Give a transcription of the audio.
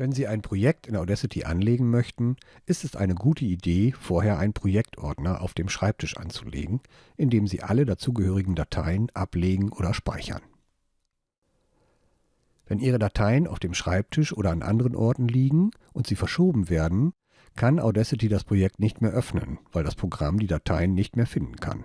Wenn Sie ein Projekt in Audacity anlegen möchten, ist es eine gute Idee, vorher einen Projektordner auf dem Schreibtisch anzulegen, in dem Sie alle dazugehörigen Dateien ablegen oder speichern. Wenn Ihre Dateien auf dem Schreibtisch oder an anderen Orten liegen und sie verschoben werden, kann Audacity das Projekt nicht mehr öffnen, weil das Programm die Dateien nicht mehr finden kann